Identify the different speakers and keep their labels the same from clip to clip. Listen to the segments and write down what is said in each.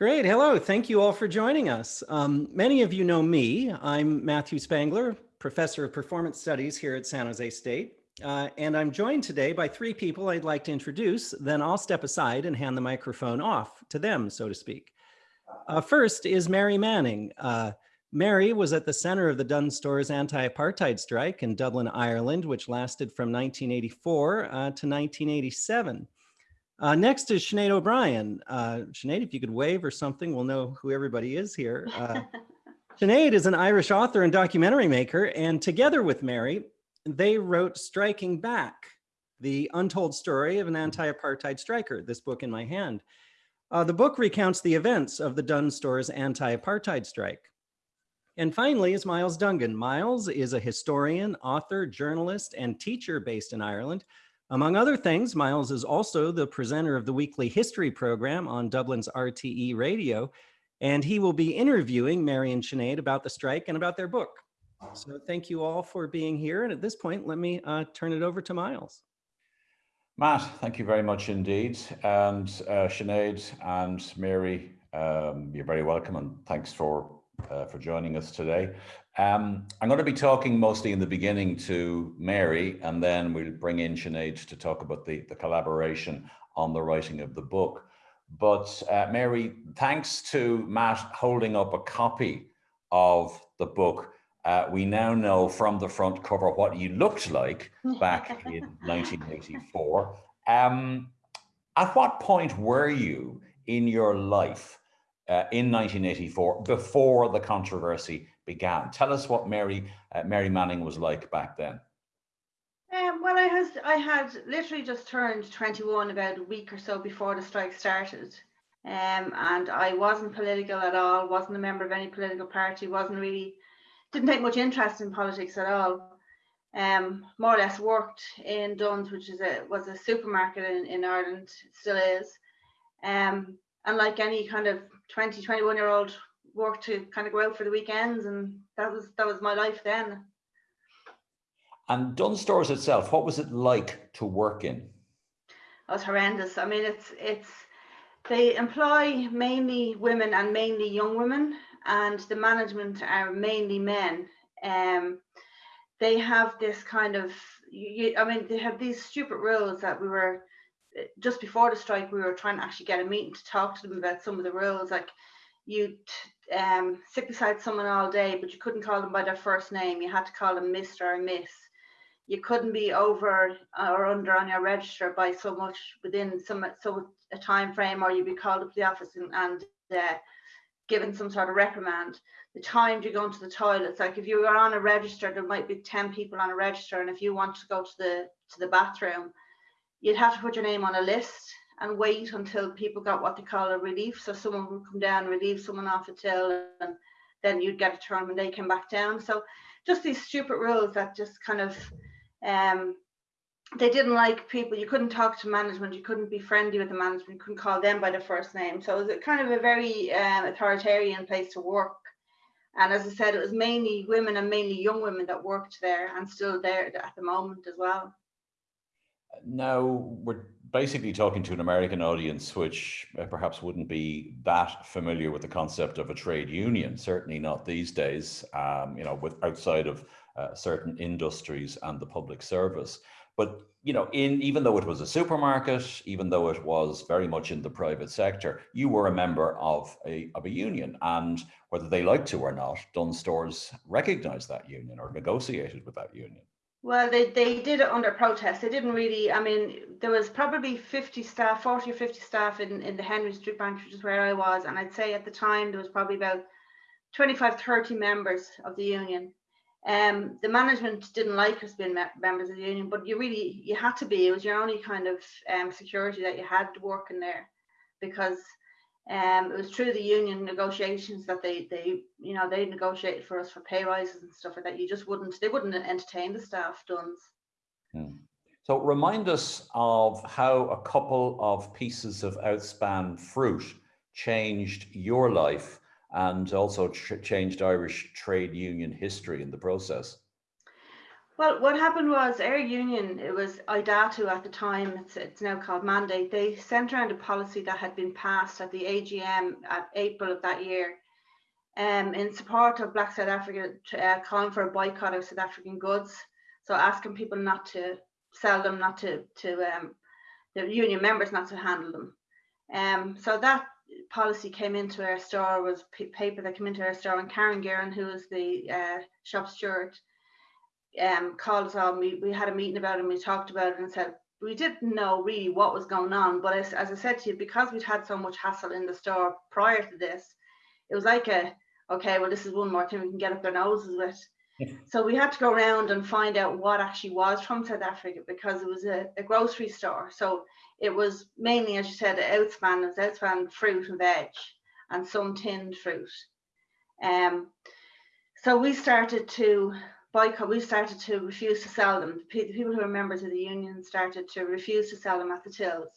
Speaker 1: Great. Hello. Thank you all for joining us. Um, many of you know me. I'm Matthew Spangler, professor of performance studies here at San Jose State. Uh, and I'm joined today by three people I'd like to introduce, then I'll step aside and hand the microphone off to them, so to speak. Uh, first is Mary Manning. Uh, Mary was at the center of the Dunnes Stores anti-apartheid strike in Dublin, Ireland, which lasted from 1984 uh, to 1987. Uh, next is Sinead O'Brien. Uh, Sinead, if you could wave or something, we'll know who everybody is here. Uh, Sinead is an Irish author and documentary maker, and together with Mary, they wrote Striking Back, the untold story of an anti-apartheid striker, this book in my hand. Uh, the book recounts the events of the Dunnes Stores anti-apartheid strike. And finally is Miles Dungan. Miles is a historian, author, journalist, and teacher based in Ireland among other things, Miles is also the presenter of the weekly history program on Dublin's RTE radio, and he will be interviewing Mary and Sinead about the strike and about their book. So thank you all for being here. And at this point, let me uh, turn it over to Miles.
Speaker 2: Matt, thank you very much indeed. And uh, Sinead and Mary, um, you're very welcome and thanks for, uh, for joining us today. Um, I'm going to be talking mostly in the beginning to Mary, and then we'll bring in Sinead to talk about the, the collaboration on the writing of the book. But uh, Mary, thanks to Matt holding up a copy of the book, uh, we now know from the front cover what you looked like back in 1984. Um, at what point were you in your life uh, in 1984 before the controversy began. Tell us what Mary uh, Mary Manning was like back then.
Speaker 3: Um, well, I has I had literally just turned 21 about a week or so before the strike started. Um, and I wasn't political at all, wasn't a member of any political party, wasn't really, didn't take much interest in politics at all. Um, more or less worked in Dunnes, which is a was a supermarket in, in Ireland, still is. Um, and like any kind of 20, 21 year old work to kind of go out for the weekends and that was that was my life then.
Speaker 2: And Dunnes Stores itself, what was it like to work in?
Speaker 3: It was horrendous. I mean, it's it's they employ mainly women and mainly young women, and the management are mainly men. Um, they have this kind of, you, I mean, they have these stupid rules that we were just before the strike. We were trying to actually get a meeting to talk to them about some of the rules, like you um, sit beside someone all day, but you couldn't call them by their first name. You had to call them Mr. or Miss. You couldn't be over or under on your register by so much within some so a time frame, or you'd be called up to the office and, and uh, given some sort of reprimand. The time you go into the toilets, like if you were on a register, there might be 10 people on a register, and if you want to go to the to the bathroom, you'd have to put your name on a list and wait until people got what they call a relief. So someone would come down, relieve someone off a till, and then you'd get a turn when they came back down. So just these stupid rules that just kind of um, they didn't like people. You couldn't talk to management. You couldn't be friendly with the management. You couldn't call them by their first name. So it was kind of a very um, authoritarian place to work. And as I said, it was mainly women and mainly young women that worked there and still there at the moment as well.
Speaker 2: Now we're basically talking to an American audience, which uh, perhaps wouldn't be that familiar with the concept of a trade union, certainly not these days, um, you know, with outside of uh, certain industries and the public service. But, you know, in even though it was a supermarket, even though it was very much in the private sector, you were a member of a, of a union. And whether they liked to or not, Dunnes Stores recognized that union or negotiated with that union.
Speaker 3: Well, they, they did it under protest. They didn't really, I mean, there was probably 50 staff, 40 or 50 staff in, in the Henry Street branch, which is where I was. And I'd say at the time there was probably about 25, 30 members of the union. Um, the management didn't like us being members of the union, but you really, you had to be. It was your only kind of um, security that you had working there because um, it was through the union negotiations that they, they, you know, they negotiated for us for pay rises and stuff like that. You just wouldn't, they wouldn't entertain the staff Dunnes.
Speaker 2: Hmm. So remind us of how a couple of pieces of outspan fruit changed your life and also changed Irish trade union history in the process.
Speaker 3: Well, what happened was Air Union, it was IDATU at the time, it's, it's now called Mandate, they sent around a policy that had been passed at the AGM at April of that year um, in support of Black South Africa, uh, calling for a boycott of South African goods. So asking people not to sell them, not to, to um, the union members not to handle them. Um, so that policy came into our store was paper that came into our store and Karen Gearon, who was the uh, shop steward, um, called us on. We, we had a meeting about it and we talked about it and said, we didn't know really what was going on. But as, as I said to you, because we'd had so much hassle in the store prior to this, it was like a, okay, well, this is one more thing we can get up their noses with. So we had to go around and find out what actually was from South Africa because it was a, a grocery store. So it was mainly, as you said, outspan, it was outspan fruit and veg and some tinned fruit. Um, so we started to boycott, we started to refuse to sell them. The people who were members of the union started to refuse to sell them at the tills.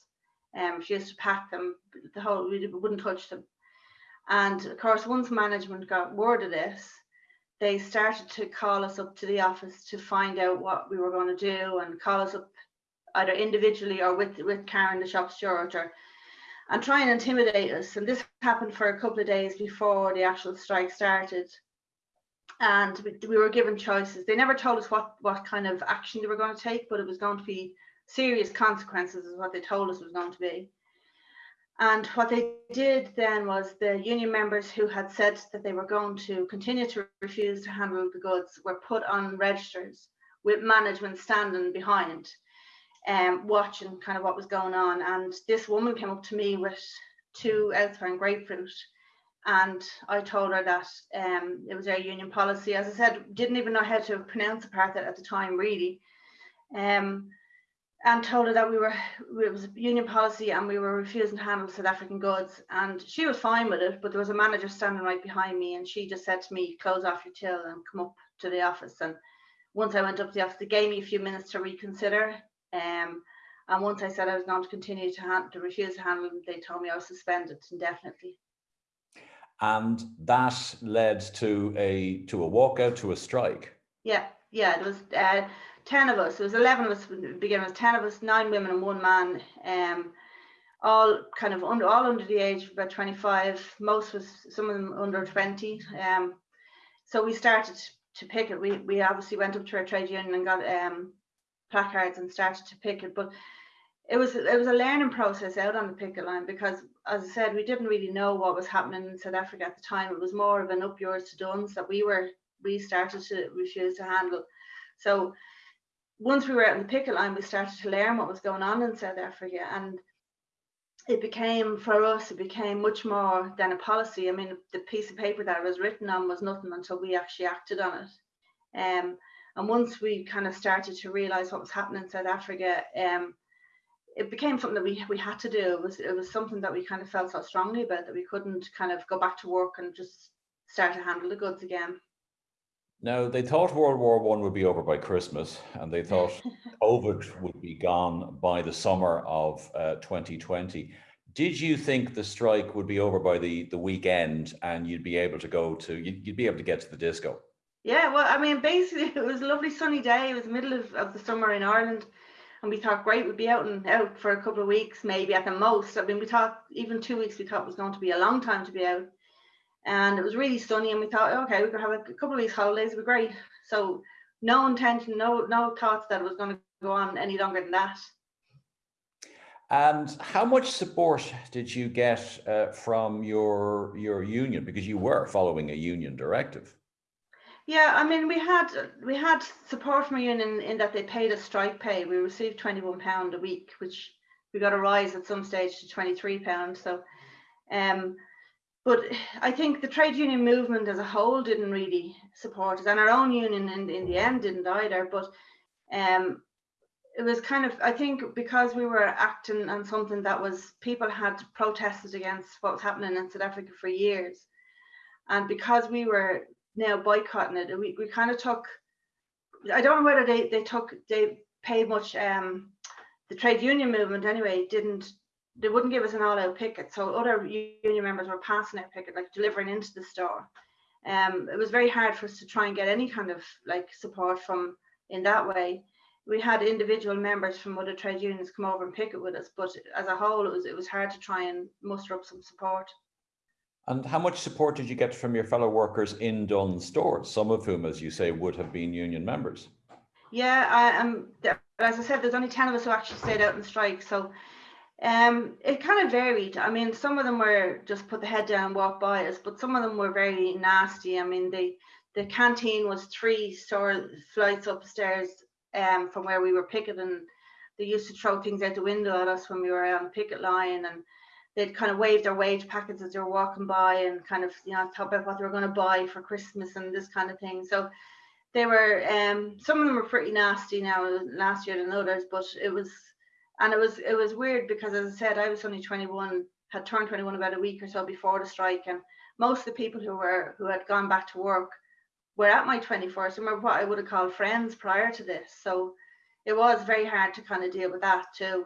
Speaker 3: Um, refused to pack them, the whole, we wouldn't touch them. And of course, once management got word of this, they started to call us up to the office to find out what we were going to do and call us up either individually or with, with Karen, the shop steward, or, and try and intimidate us. And this happened for a couple of days before the actual strike started and we, we were given choices. They never told us what what kind of action they were going to take, but it was going to be serious consequences, is what they told us was going to be. And what they did then was the union members who had said that they were going to continue to refuse to handle the goods were put on registers with management standing behind, um, watching kind of what was going on. And this woman came up to me with two Elsewhere grapefruit and I told her that um, it was our union policy. As I said, didn't even know how to pronounce apartheid at the time, really, um, and told her that we were it was union policy and we were refusing to handle South African goods. And she was fine with it, but there was a manager standing right behind me, and she just said to me, "Close off your till and come up to the office." And once I went up to the office, they gave me a few minutes to reconsider. Um, and once I said I was going to continue to, to refuse to handle them, they told me I was suspended indefinitely
Speaker 2: and that led to a to a walkout to a strike.
Speaker 3: Yeah, yeah, it was uh, ten of us. It was eleven of us beginning. It was ten of us, nine women and one man. Um, all kind of under all under the age of about 25 most was some of them under 20 um so we started to pick it we we obviously went up to our trade union and got um placards and started to pick it but it was it was a learning process out on the picket line because as I said, we didn't really know what was happening in South Africa at the time. It was more of an up yours to Dunnes that we were we started to refuse to handle. So once we were out on the picket line, we started to learn what was going on in South Africa and it became for us it became much more than a policy i mean the piece of paper that was written on was nothing until we actually acted on it um, and once we kind of started to realize what was happening in south africa um, it became something that we we had to do. It was it was something that we kind of felt so strongly about that we couldn't kind of go back to work and just start to handle the goods again.
Speaker 2: Now they thought World War One would be over by Christmas, and they thought COVID would be gone by the summer of uh, 2020. Did you think the strike would be over by the the weekend, and you'd be able to go to you'd, you'd be able to get to the disco?
Speaker 3: Yeah, well, I mean, basically, it was a lovely sunny day. It was the middle of, of the summer in Ireland and we thought, great, we'd be out and out for a couple of weeks, maybe at the most. I mean, we thought even two weeks we thought was going to be a long time to be out. And it was really sunny, and we thought, okay, we could have a couple of these holidays, it'd be great. So no intention, no no thoughts that it was going to go on any longer than that.
Speaker 2: And how much support did you get uh, from your your union because you were following a union directive?
Speaker 3: Yeah, I mean, we had we had support from a union in that they paid us strike pay. We received twenty one pound a week, which we got a rise at some stage to twenty three pound. So, um, but I think the trade union movement as a whole didn't really support us, and our own union in in the end didn't either. But um, it was kind of I think because we were acting on something that was people had protested against what was happening in South Africa for years, and because we were now boycotting it. We, we kind of took, I don't know whether they, they took, they paid much, um, the trade union movement anyway, didn't, they wouldn't give us an all out picket. So other union members were passing out picket, like delivering into the store. Um, it was very hard for us to try and get any kind of like support from in that way. We had individual members from other trade unions come over and picket with us, but as a whole, it was it was hard to try and muster up some support.
Speaker 2: And how much support did you get from your fellow workers in Dunnes stores, some of whom, as you say, would have been union members?
Speaker 3: Yeah, I. Um, as I said, there's only 10 of us who actually stayed out in strike. So um, it kind of varied. I mean, some of them were just put the head down, walk by us, but some of them were very nasty. I mean, the the canteen was three store flights upstairs um, from where we were picketing. They used to throw things out the window at us when we were on picket line, and they'd kind of wave their wage packets as they were walking by, and kind of you know talk about what they were going to buy for Christmas and this kind of thing. So they were um, some of them were pretty nasty now last year than others, but it was and it was it was weird because as I said, I was only 21, had turned 21 about a week or so before the strike, and most of the people who were who had gone back to work were at my 21st and were what I would have called friends prior to this. So it was very hard to kind of deal with that too.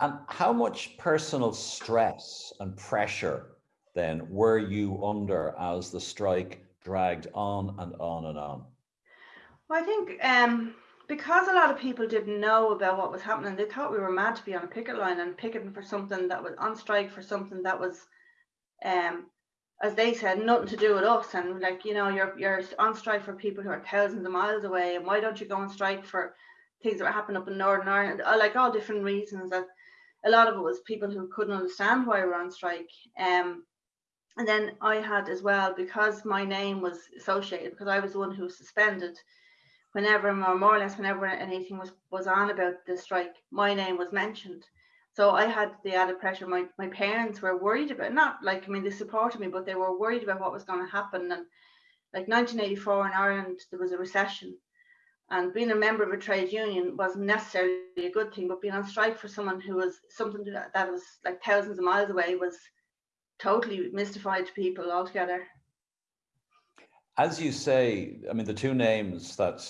Speaker 2: And how much personal stress and pressure then were you under as the strike dragged on and on and on?
Speaker 3: Well, I think um, because a lot of people didn't know about what was happening, they thought we were mad to be on a picket line and picketing for something that was on strike for something that was, um, as they said, nothing to do with us. And like, you know, you're you're on strike for people who are thousands of miles away, and why don't you go on strike for things that were happening up in Northern Ireland? Uh, like all different reasons that a lot of it was people who couldn't understand why we were on strike. Um, and then I had as well because my name was associated because I was the one who was suspended whenever more, more or less whenever anything was was on about the strike my name was mentioned. So i had the added pressure. My, my parents were worried about not like i mean they supported me but they were worried about what was going to happen. And like 1984 in ireland there was a recession and being a member of a trade union wasn't necessarily a good thing but being on strike for someone who was something that, that was like thousands of miles away was totally mystified to people altogether
Speaker 2: as you say, I mean, the two names that,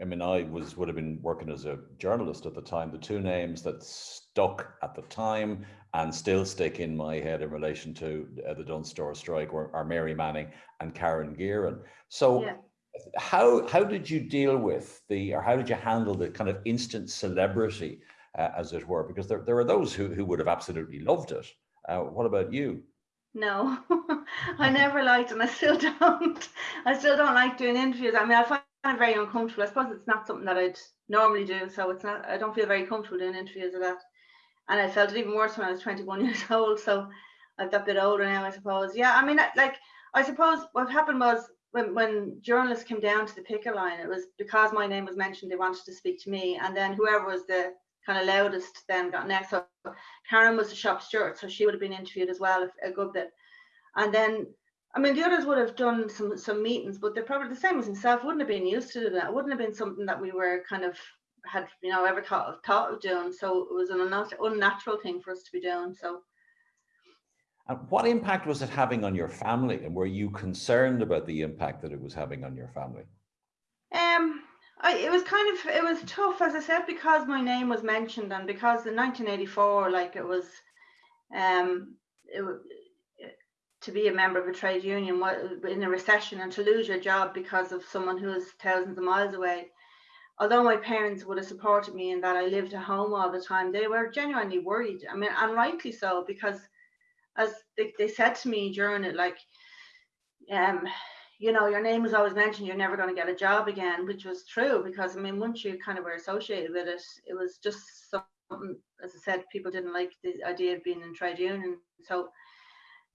Speaker 2: I mean, I was would have been working as a journalist at the time, the two names that stuck at the time and still stick in my head in relation to uh, the Dunnes Store strike were, are Mary Manning and Karen Gearon. So yeah. How, how did you deal with the, or how did you handle the kind of instant celebrity, uh, as it were? Because there, there are those who, who would have absolutely loved it. Uh, what about you?
Speaker 3: No, I never liked, and I still don't. I still don't like doing interviews. I mean, I find it very uncomfortable. I suppose it's not something that I'd normally do, so it's not. I don't feel very comfortable doing interviews of that. And I felt it even worse when I was 21 years old. So I've got a bit older now, I suppose. Yeah, I mean, like I suppose what happened was when when journalists came down to the picket line, it was because my name was mentioned. They wanted to speak to me, and then whoever was the kind of loudest then got next. So Karen was the shop steward, so she would have been interviewed as well if, a good bit. And then, I mean, the others would have done some some meetings, but they're probably the same as himself. Wouldn't have been used to that. It wouldn't have been something that we were kind of had you know ever thought of, thought of doing. So it was an unnatural thing for us to be doing. So.
Speaker 2: And what impact was it having on your family, and were you concerned about the impact that it was having on your family?
Speaker 3: Um, I, it was kind of it was tough as I said because my name was mentioned and because in 1984 like it was um it, to be a member of a trade union in a recession and to lose your job because of someone who is thousands of miles away although my parents would have supported me in that I lived at home all the time they were genuinely worried I mean and rightly so because as they, they said to me during it like um you know, your name was always mentioned, you're never going to get a job again, which was true because I mean, once you kind of were associated with it, it was just something, as I said, people didn't like the idea of being in trade union. So,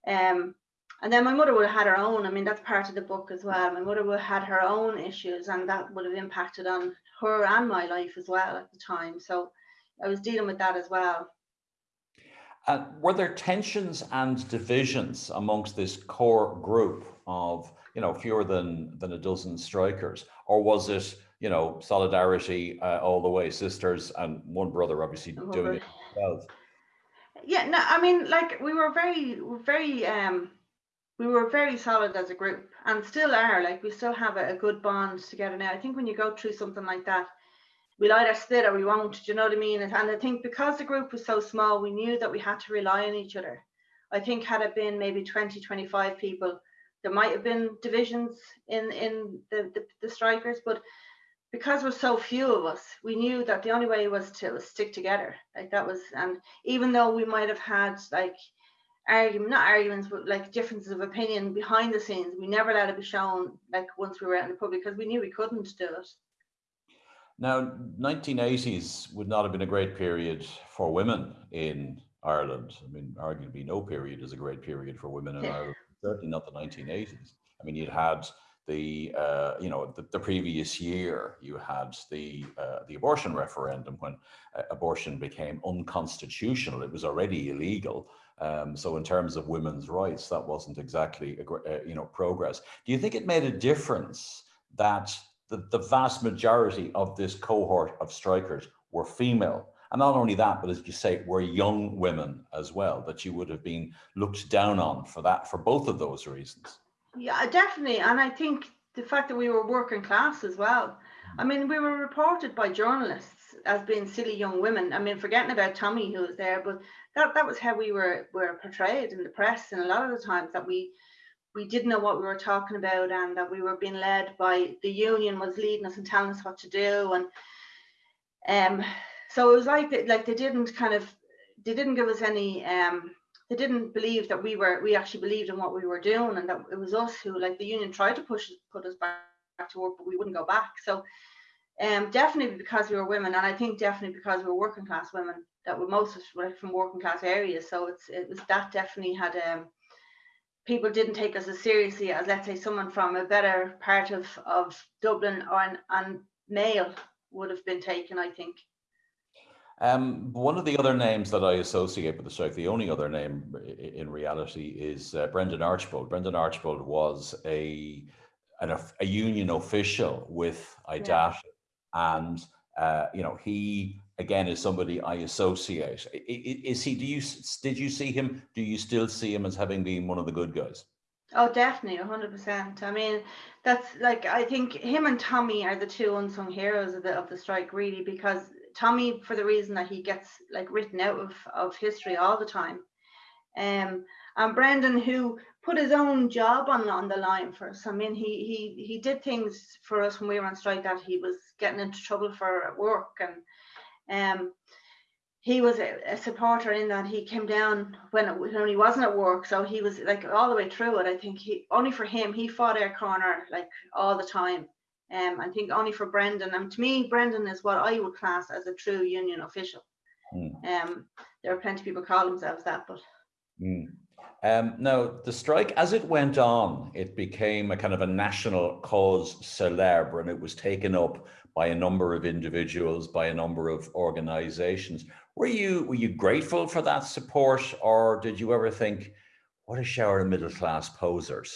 Speaker 3: um, and then my mother would have had her own. I mean, that's part of the book as well. My mother would have had her own issues, and that would have impacted on her and my life as well at the time. So, I was dealing with that as well.
Speaker 2: Uh, were there tensions and divisions amongst this core group of you know, fewer than than a dozen strikers, or was it, you know, solidarity uh, all the way, sisters and one brother obviously oh, doing it himself?
Speaker 3: Yeah, no, I mean, like we were very, very, um, we were very solid as a group, and still are. Like we still have a, a good bond together now. I think when you go through something like that, we'll either split or we won't. Do you know what I mean? And I think because the group was so small, we knew that we had to rely on each other. I think had it been maybe 20, 25 people, there might have been divisions in in the, the, the strikers, but because we're so few of us, we knew that the only way was to stick together. Like that was, and even though we might have had like argument, not arguments, but like differences of opinion behind the scenes, we never let it be shown like once we were out in the public because we knew we couldn't do it.
Speaker 2: Now, 1980s would not have been a great period for women in Ireland. I mean, arguably no period is a great period for women in Ireland, certainly not the 1980s. I mean, you'd had the uh, you know the, the, previous year you had the uh, the abortion referendum when uh, abortion became unconstitutional it was already illegal um, so in terms of women's rights that wasn't exactly a, uh, you know progress do you think it made a difference that the, the vast majority of this cohort of strikers were female and not only that but as you say were young women as well that you would have been looked down on for that for both of those reasons
Speaker 3: yeah, definitely. And I think the fact that we were working class as well. Mm-hmm. I mean, we were reported by journalists as being silly young women. I mean, forgetting about Tommy who was there, but that, that was how we were were portrayed in the press. And a lot of the times that we we didn't know what we were talking about and that we were being led by the union was leading us and telling us what to do. And um so it was like like they didn't kind of they didn't give us any um they didn't believe that we were we actually believed in what we were doing and that it was us who like the union tried to push put us back, to work but we wouldn't go back so um definitely because we were women and i think definitely because we were working class women that were most of us were from working class areas so it's it was that definitely had um people didn't take us as seriously as let's say someone from a better part of of dublin or an, and Mayo would have been taken i think
Speaker 2: um, one of the other names that I associate with the strike, the only other name in reality, is uh, Brendan Archbold. Brendan Archbold was a an, a union official with IDAT, yeah. and uh, you know he again is somebody I associate. Is he? Do you did you see him? Do you still see him as having been one of the good guys?
Speaker 3: Oh, definitely, hundred percent. I mean, that's like I think him and Tommy are the two unsung heroes of the of the strike, really, because Tommy for the reason that he gets like written out of, of history all the time. Um, and Brendan, who put his own job on, on the line for us. I mean, he he he did things for us when we were on strike that he was getting into trouble for work, and um, he was a, a supporter in that he came down when, it, when he wasn't at work, so he was like all the way through it. I think he only for him he fought air corner like all the time. Um, I think only for Brendan, and to me, Brendan is what I would class as a true union official. Mm. Um, there are plenty of people call themselves that, but.
Speaker 2: Mm. Um, now, the strike, as it went on, it became a kind of a national cause célèbre, and it was taken up by a number of individuals, by a number of organizations. Were you were you grateful for that support, or did you ever think, what a shower of middle class posers?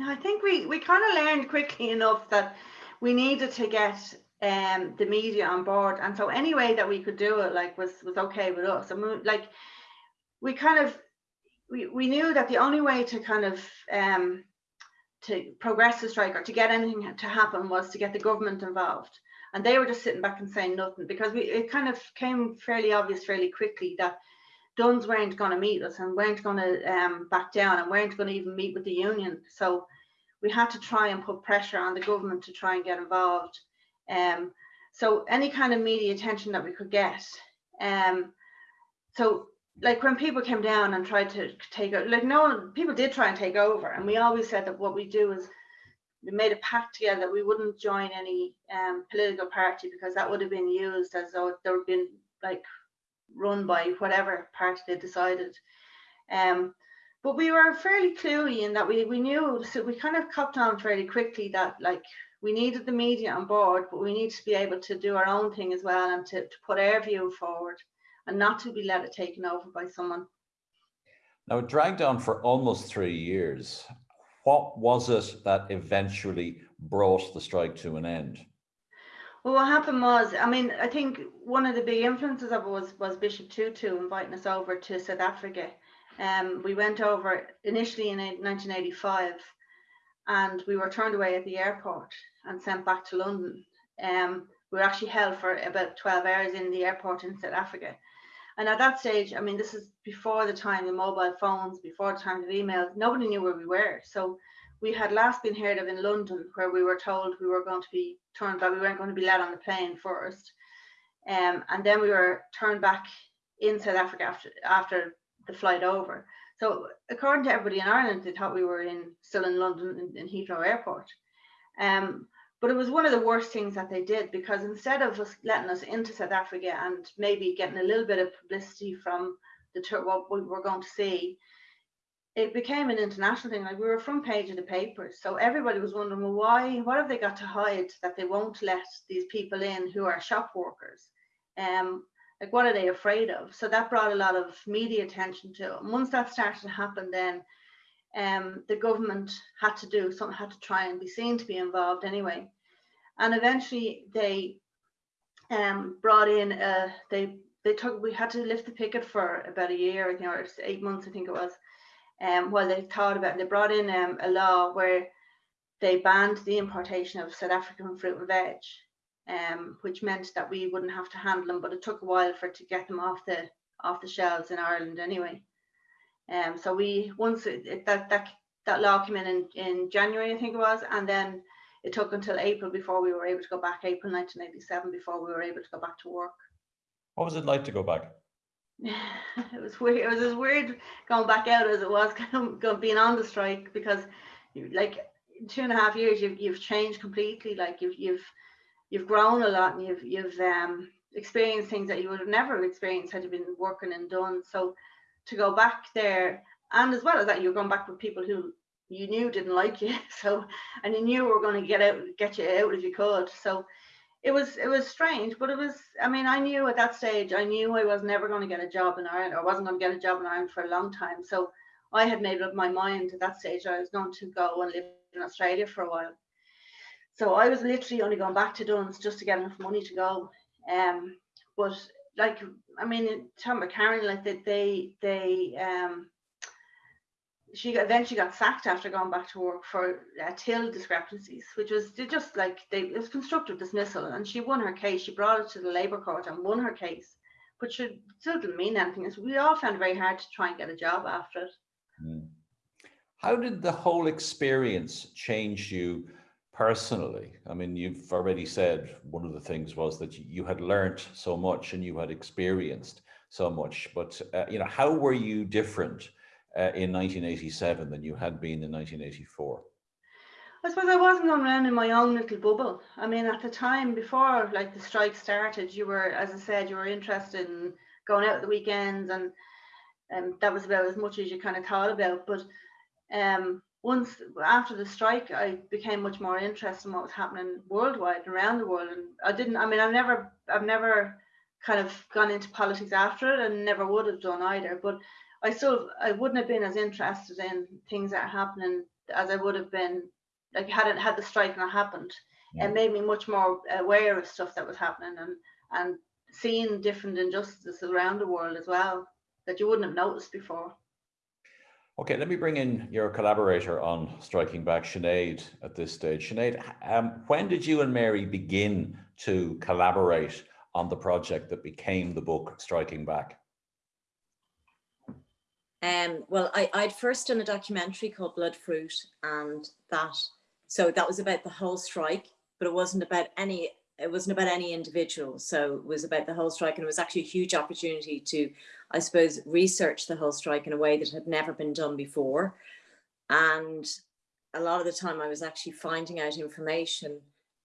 Speaker 3: I think we, we kind of learned quickly enough that we needed to get um, the media on board. And so any way that we could do it like was, was okay with us. I mean, like we kind of, we, we knew that the only way to kind of um, to progress the strike or to get anything to happen was to get the government involved. And they were just sitting back and saying nothing because we it kind of came fairly obvious fairly quickly that Dunnes weren't going to meet us and weren't going to um, back down and weren't going to even meet with the union. So we had to try and put pressure on the government to try and get involved. Um, so any kind of media attention that we could get. Um, so like when people came down and tried to take over, like no one, people did try and take over. And we always said that what we do is we made a pact together that we wouldn't join any um, political party because that would have been used as though there would been like run by whatever party they decided. Um, but we were fairly cluey in that we, we knew, so we kind of copped on fairly quickly that like we needed the media on board, but we need to be able to do our own thing as well and to, to put our view forward and not to be let it taken over by someone.
Speaker 2: Now it dragged on for almost three years. What was it that eventually brought the strike to an end?
Speaker 3: Well, what happened was, I mean, I think one of the big influences of it was, was Bishop Tutu inviting us over to South Africa. Um, we went over initially in 1985 and we were turned away at the airport and sent back to London. Um, we were actually held for about 12 hours in the airport in South Africa. And at that stage, I mean, this is before the time of mobile phones, before the time of emails, nobody knew where we were. So we had last been heard of in London, where we were told we were going to be turned back, we weren't going to be let on the plane first. Um, and then we were turned back in South Africa after, after the flight over. So according to everybody in Ireland, they thought we were in still in London in, in Heathrow Airport. Um, but it was one of the worst things that they did because instead of us letting us into South Africa and maybe getting a little bit of publicity from the tour, what we were going to see, it became an international thing. Like we were front page of the papers, so everybody was wondering, well, why? What have they got to hide that they won't let these people in who are shop workers? Um, like what are they afraid of? So that brought a lot of media attention to it. And once that started to happen, then um, the government had to do something, had to try and be seen to be involved anyway. And eventually they um, brought in, they they took, we had to lift the picket for about a year, you know, or eight months, I think it was. Um, while they thought about, they brought in um, a law where they banned the importation of South African fruit and veg, um, which meant that we wouldn't have to handle them, but it took a while for to get them off the off the shelves in Ireland anyway. Um, so we once it, it, that that that law came in, in in January, I think it was, and then it took until April before we were able to go back. April 1987 before we were able to go back to work.
Speaker 2: What was it like to go back?
Speaker 3: it was weird. It was as weird going back out as it was being on the strike because, like, two and a half years, you've you've changed completely. Like you've you've you've grown a lot and you've you've um, experienced things that you would have never experienced had you been working and done. So to go back there. And as well as that you're going back with people who you knew didn't like you. So and you knew were going to get out get you out if you could. So it was it was strange but it was i mean i knew at that stage i knew i was never going to get a job in ireland or wasn't going to get a job in ireland for a long time. So i had made up my mind at that stage i was going to go and live in australia for a while. So i was literally only going back to Dunnes just to get enough money to go. Um but like I mean, Tom McCarran, like that they they um she got, eventually got sacked after going back to work for uh, till discrepancies, which was just like they it was constructive dismissal, and she won her case. She brought it to the Labour Court and won her case, but she still didn't mean anything. So we all found it very hard to try and get a job after it.
Speaker 2: Mm. How did the whole experience change you personally? I mean, you've already said one of the things was that you had learned so much and you had experienced so much, but uh, you know, how were you different uh, in 1987 than you had been in 1984?
Speaker 3: I suppose I wasn't going around in my own little bubble. I mean, at the time before like the strike started, you were, as I said, you were interested in going out the weekends and and that was about as much as you kind of thought about. But um, once after the strike, I became much more interested in what was happening worldwide around the world. And I didn't, I mean, I've never, I've never kind of gone into politics after it and never would have done either. But I still, I wouldn't have been as interested in things that are happening as I would have been, like had it had the strike not happened. Yeah. It made me much more aware of stuff that was happening and and seeing different injustices around the world as well that you wouldn't have noticed before.
Speaker 2: Okay, let me bring in your collaborator on Striking Back, Sinead, at this stage. Sinead, um, when did you and Mary begin to collaborate on the project that became the book Striking Back?
Speaker 4: Um, well, I, I'd first done a documentary called Blood Fruit and that, so that was about the whole strike, but it wasn't about any it wasn't about any individual. So it was about the whole strike and it was actually a huge opportunity to, I suppose, research the whole strike in a way that had never been done before. And a lot of the time I was actually finding out information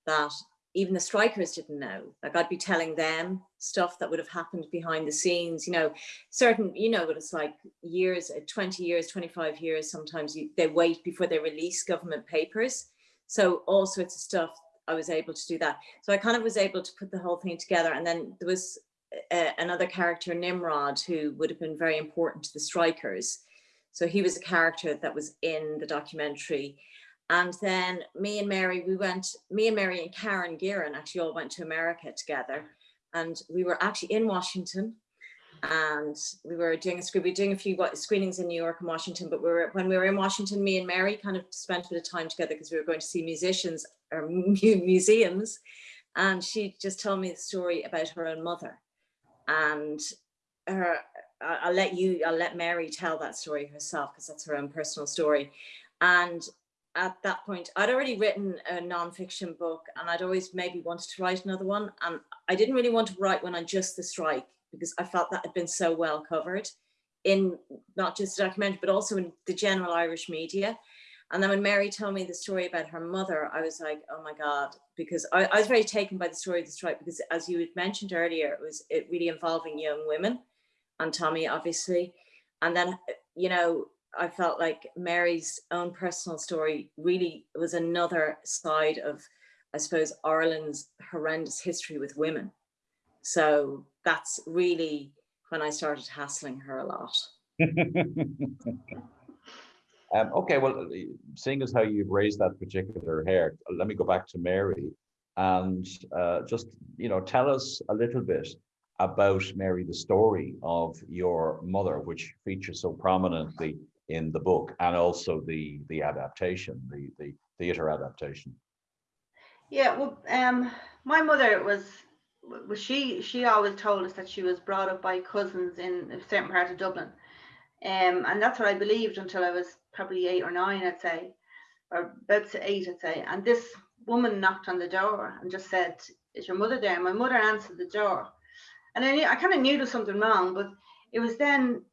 Speaker 4: that even the strikers didn't know. Like I'd be telling them stuff that would have happened behind the scenes, you know, certain, you know what it's like years, uh, 20 years, 25 years, sometimes you, they wait before they release government papers. So all sorts of stuff I was able to do that. So I kind of was able to put the whole thing together. And then there was uh, another character, Nimrod, who would have been very important to the strikers. So he was a character that was in the documentary. And then me and Mary, we went, me and Mary and Karen Gearon actually all went to America together. And we were actually in Washington and we were doing a screen, we were doing a few screenings in New York and Washington, but we were when we were in Washington, me and Mary kind of spent a bit of time together because we were going to see musicians Um, or museums. And she just told me the story about her own mother. And her, I'll let you, I'll let Mary tell that story herself because that's her own personal story. And at that point, I'd already written a non-fiction book and I'd always maybe wanted to write another one. And I didn't really want to write one on just the strike because I felt that had been so well covered in not just the documentary, but also in the general Irish media. And then when Mary told me the story about her mother, I was like, oh my God, because I, I was very taken by the story of the strike because as you had mentioned earlier, it was it really involving young women and Tommy, obviously. And then, you know, I felt like Mary's own personal story really was another side of, I suppose, Ireland's horrendous history with women. So that's really when I started hassling her a lot.
Speaker 2: um, okay, well, seeing as how you've raised that particular hair, let me go back to Mary and uh, just, you know, tell us a little bit about Mary, the story of your mother, which features so prominently in the book and also the the adaptation, the the theater adaptation.
Speaker 3: Yeah, well, um, my mother was was she she always told us that she was brought up by cousins in a certain part of Dublin, um, and that's what I believed until I was probably eight or nine, I'd say, or about to eight, I'd say. And this woman knocked on the door and just said, "Is your mother there?" And my mother answered the door, and I I kind of knew there was something wrong, but it was then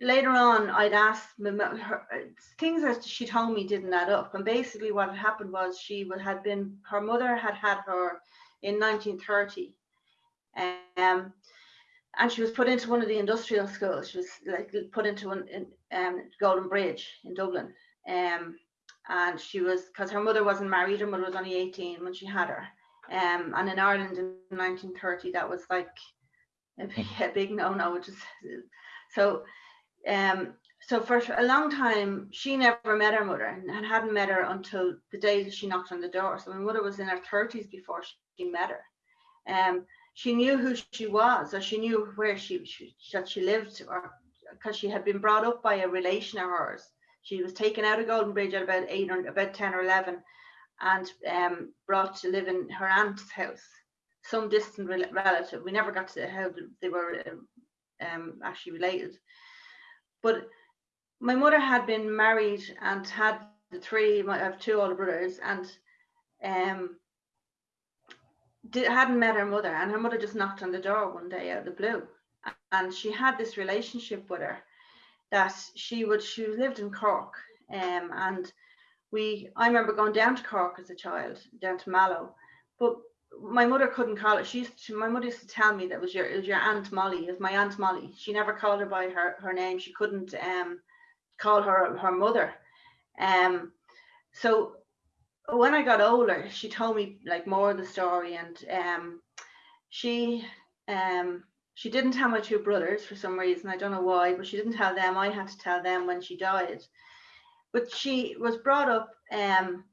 Speaker 3: later on, I'd asked her, things that she told me didn't add up. And basically, what had happened was she would had been her mother had had her in 1930, um, and she was put into one of the industrial schools. She was like put into one in um, Goldenbridge in Dublin, um, and she was because her mother wasn't married. Her mother was only 18 when she had her. Um, and in Ireland in 1930, that was like a big, a big no-no. Which is so um, so for a long time, she never met her mother and hadn't met her until the day that she knocked on the door. So my mother was in her 30s before she met her. Um, she knew who she was, or she knew where she, she that she lived, or because she had been brought up by a relation of hers. She was taken out of Goldenbridge at about eight or about 10 or 11 and um, brought to live in her aunt's house, some distant relative. We never got to how they were um, actually related. But my mother had been married and had the three, I have two older brothers, and um, did, hadn't met her mother. And her mother just knocked on the door one day out of the blue. And she had this relationship with her that she would, she lived in Cork. Um, and we, I remember going down to Cork as a child, down to Mallow. But my mother couldn't call it. She used to, my mother used to tell me that was your it was your aunt Molly. It was my aunt Molly. She never called her by her her name. She couldn't um call her her mother. Um, so when I got older, she told me like more of the story, and um, she um she didn't tell my two brothers for some reason. I don't know why, but she didn't tell them. I had to tell them when she died. But she was brought up um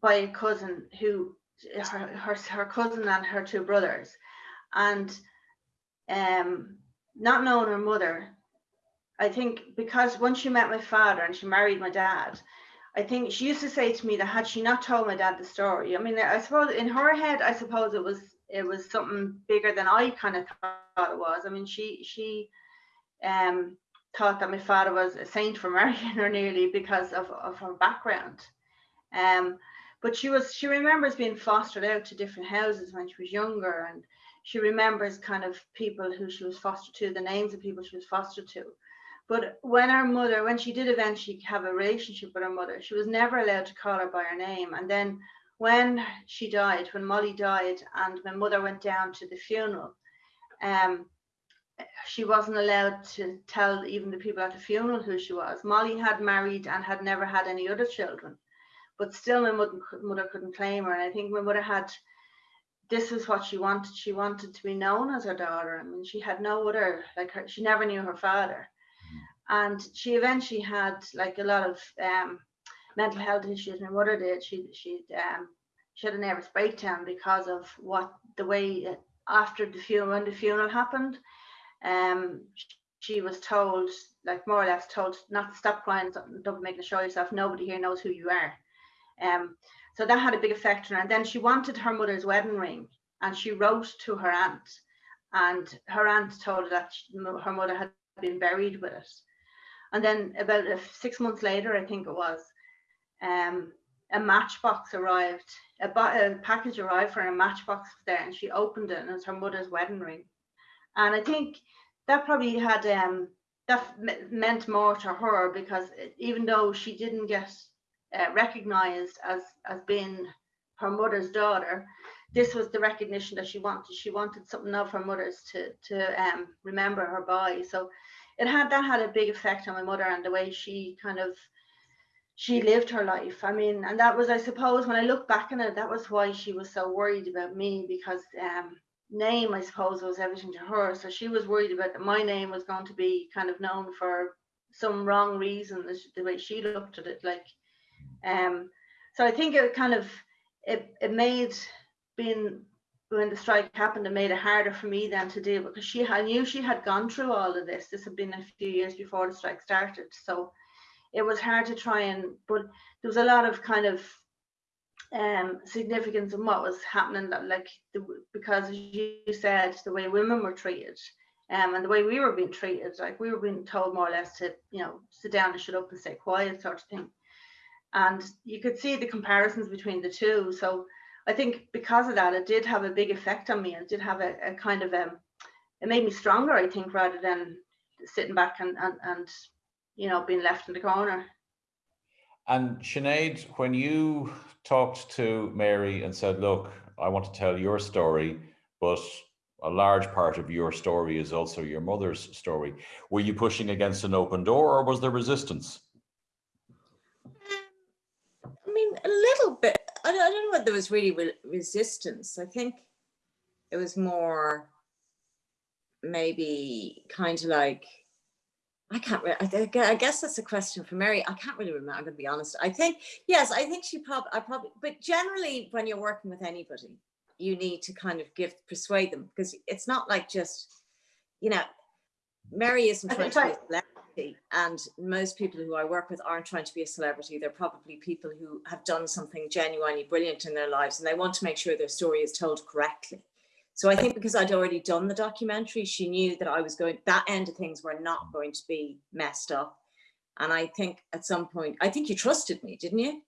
Speaker 3: by a cousin who her, her, her cousin and her two brothers. And um, not knowing her mother, I think because once she met my father and she married my dad, I think she used to say to me that had she not told my dad the story, I mean, I suppose in her head, I suppose it was it was something bigger than I kind of thought it was. I mean, she she um thought that my father was a saint for marrying her nearly because of, of her background. Um, but she was she remembers being fostered out to different houses when she was younger and she remembers kind of people who she was fostered to the names of people she was fostered to but when her mother when she did eventually have a relationship with her mother she was never allowed to call her by her name and then when she died when molly died and my mother went down to the funeral um she wasn't allowed to tell even the people at the funeral who she was molly had married and had never had any other children but still my mother, mother couldn't claim her. And I think my mother had, this is what she wanted. She wanted to be known as her daughter. I mean, she had no other, like her, she never knew her father. And she eventually had like a lot of um, mental health issues. My mother did. She, she, um, she had a nervous breakdown because of what the way after the funeral, when the funeral happened, um, she was told, like more or less told, not to stop crying, don't make a show yourself. Nobody here knows who you are. Um, so that had a big effect on her. And then she wanted her mother's wedding ring and she wrote to her aunt. And her aunt told her that she, her mother had been buried with it. And then about six months later, I think it was, um, a matchbox arrived, a, a, package arrived for a matchbox there, and she opened it, and it was her mother's wedding ring. And I think that probably had um, that meant more to her because even though she didn't get uh, recognized as as being her mother's daughter, this was the recognition that she wanted. She wanted something of her mother's to to um, remember her by. So it had that had a big effect on my mother and the way she kind of she lived her life. I mean, and that was, I suppose, when I look back on it, that was why she was so worried about me because um, name, I suppose, was everything to her. So she was worried about that my name was going to be kind of known for some wrong reason, the way she looked at it. Like, um, so I think it kind of it it made being when the strike happened, it made it harder for me then to deal because she I knew she had gone through all of this. This had been a few years before the strike started, so it was hard to try and. But there was a lot of kind of um, significance in what was happening. That like the, because you said the way women were treated, um, and the way we were being treated, like we were being told more or less to you know sit down and shut up and stay quiet, sort of thing. And you could see the comparisons between the two. So I think because of that, it did have a big effect on me. It did have a, a kind of um, it made me stronger, I think, rather than sitting back and, and, and, you know, being left in the corner.
Speaker 2: And Sinead, when you talked to Mary and said, look, I want to tell your story, but a large part of your story is also your mother's story. Were you pushing against an open door or was there resistance?
Speaker 4: I mean, a little bit. I don't, know whether there was really re resistance. I think it was more maybe kind of like, I can't I, guess that's a question for Mary. I can't really remember, I'm gonna be honest. I think, yes, I think she probably, I probably, but generally when you're working with anybody, you need to kind of give, persuade them because it's not like just, you know, Mary isn't trying to and most people who I work with aren't trying to be a celebrity. They're probably people who have done something genuinely brilliant in their lives and they want to make sure their story is told correctly. So I think because I'd already done the documentary, she knew that I was going, that end of things were not going to be messed up. And I think at some point, I think you trusted me, didn't you?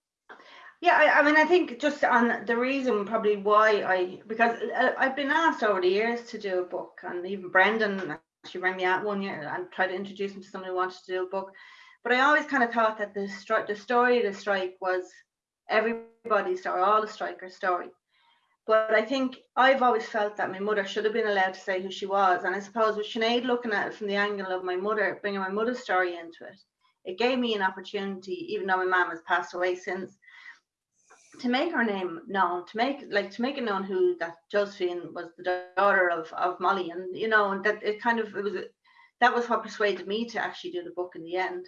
Speaker 3: Yeah, I, I, mean, I think just on the reason probably why I, because uh, I've been asked over the years to do a book and even Brendan she rang me out one year and tried to introduce me to someone who wanted to do a book. But I always kind of thought that the, strike, the story of the strike was everybody's story, all the strikers' story. But I think I've always felt that my mother should have been allowed to say who she was. And I suppose with Sinead looking at it from the angle of my mother, bringing my mother's story into it, it gave me an opportunity, even though my mom has passed away since, to make her name known, to make like to make it known who that Josephine was the daughter of of Molly, and you know, and that it kind of it was that was what persuaded me to actually do the book in the end.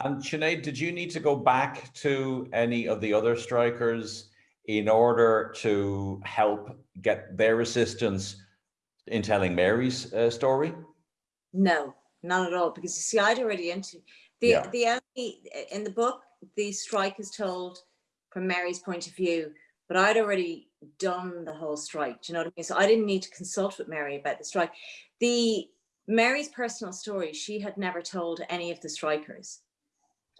Speaker 2: And Sinead, did you need to go back to any of the other strikers in order to help get their assistance in telling Mary's uh, story?
Speaker 4: No, not at all. Because you see, I'd already into the yeah. the only in the book the strike is told from Mary's point of view, but I'd already done the whole strike. Do you know what I mean? So I didn't need to consult with Mary about the strike. The Mary's personal story, she had never told any of the strikers.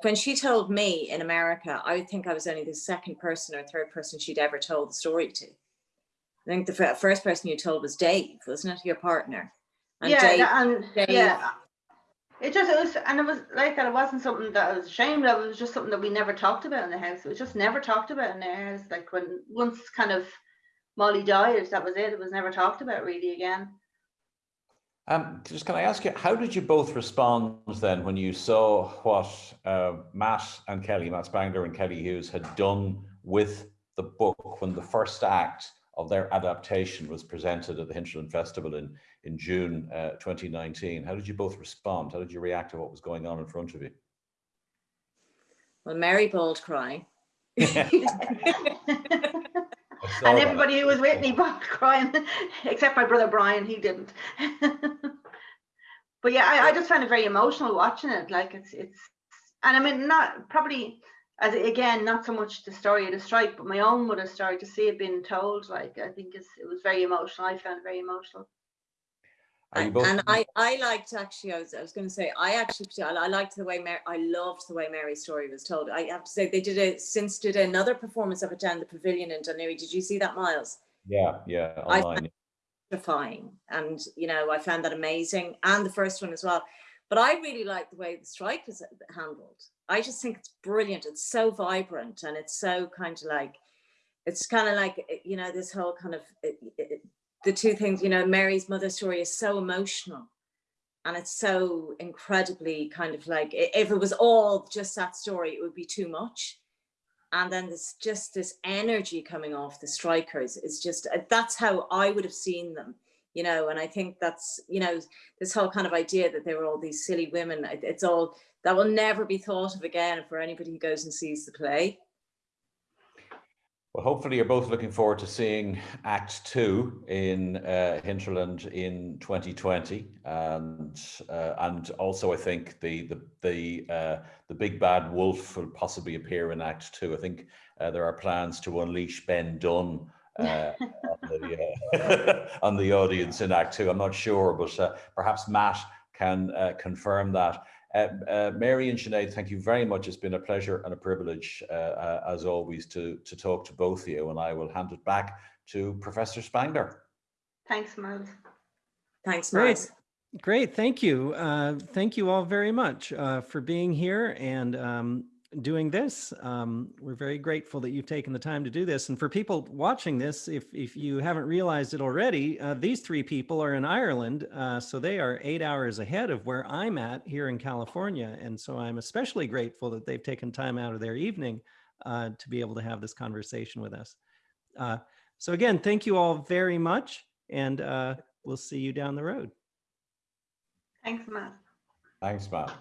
Speaker 4: When she told me in America, I would think I was only the second person or third person she'd ever told the story to. I think the first person you told was Dave, wasn't it? Your partner.
Speaker 3: And yeah, Dave, and Dave, yeah it just it was and it was like that it wasn't something that I was ashamed of. It was just something that we never talked about in the house. It was just never talked about in the house. Like when once kind of Molly died that was it. It was never talked about really again.
Speaker 2: Um, just can I ask you, how did you both respond then when you saw what uh, Matt and Kelly, Matt Spangler and Kelly Hughes had done with the book when the first act of their adaptation was presented at the Hinterland Festival in, in June uh, 2019. How did you both respond? How did you react to what was going on in front of you?
Speaker 4: Well, Mary bawled crying. and
Speaker 3: everybody who was with me bawled crying, except my brother Brian, he didn't. but yeah, I, I just found it very emotional watching it. Like it's, it's, and I mean, not probably as again, not so much the story of the strike, but my own mother's story to see it being told, like I think is it was very emotional. I found it very emotional.
Speaker 4: And, I, I liked actually, I was, I was going to say, I actually, I, liked the way Mary, I loved the way Mary's story was told. I have to say, they did a, since did another performance of it down the pavilion in Dún Laoghaire. Did you see that, Miles?
Speaker 2: Yeah, yeah,
Speaker 4: I-
Speaker 2: online.
Speaker 4: Terrifying. And, you know, I found that amazing. And the first one as well. But I really like the way the strike was handled. I just think it's brilliant. It's so vibrant and it's so kind of like, it's kind of like, you know, this whole kind of, it, it, the two things, you know, Mary's mother story is so emotional and it's so incredibly kind of like, if it was all just that story, it would be too much. And then there's just this energy coming off the strikers is just, uh, that's how I would have seen them, you know, and I think that's, you know, this whole kind of idea that they were all these silly women, it's all, that will never be thought of again for anybody who goes and sees the play.
Speaker 2: Well, hopefully you're both looking forward to seeing Act Two in uh, Hinterland in 2020, and uh, and also I think the the the uh, the big bad wolf will possibly appear in Act Two. I think uh, there are plans to unleash Ben Dunne uh, on, the, uh, on the audience in Act Two. I'm not sure, but perhaps Matt can confirm that. Uh, uh, Mary and Sinead, thank you very much. It's been a pleasure and a privilege, uh, uh, as always, to, to talk to both of you. And I will hand it back to Professor Spangler.
Speaker 3: Thanks, Miles.
Speaker 4: Thanks,
Speaker 1: Great.
Speaker 4: Miles.
Speaker 1: Great, thank you. Uh, thank you all very much uh, for being here and um, doing this. Um, we're very grateful that you've taken the time to do this. And for people watching this, if, if you haven't realized it already, uh, these three people are in Ireland. Uh, so they are eight hours ahead of where I'm at here in California. And so I'm especially grateful that they've taken time out of their evening uh, to be able to have this conversation with us. Uh, so again, thank you all very much. And uh, we'll see you down the road.
Speaker 3: Thanks, Matt.
Speaker 2: Thanks, Matt.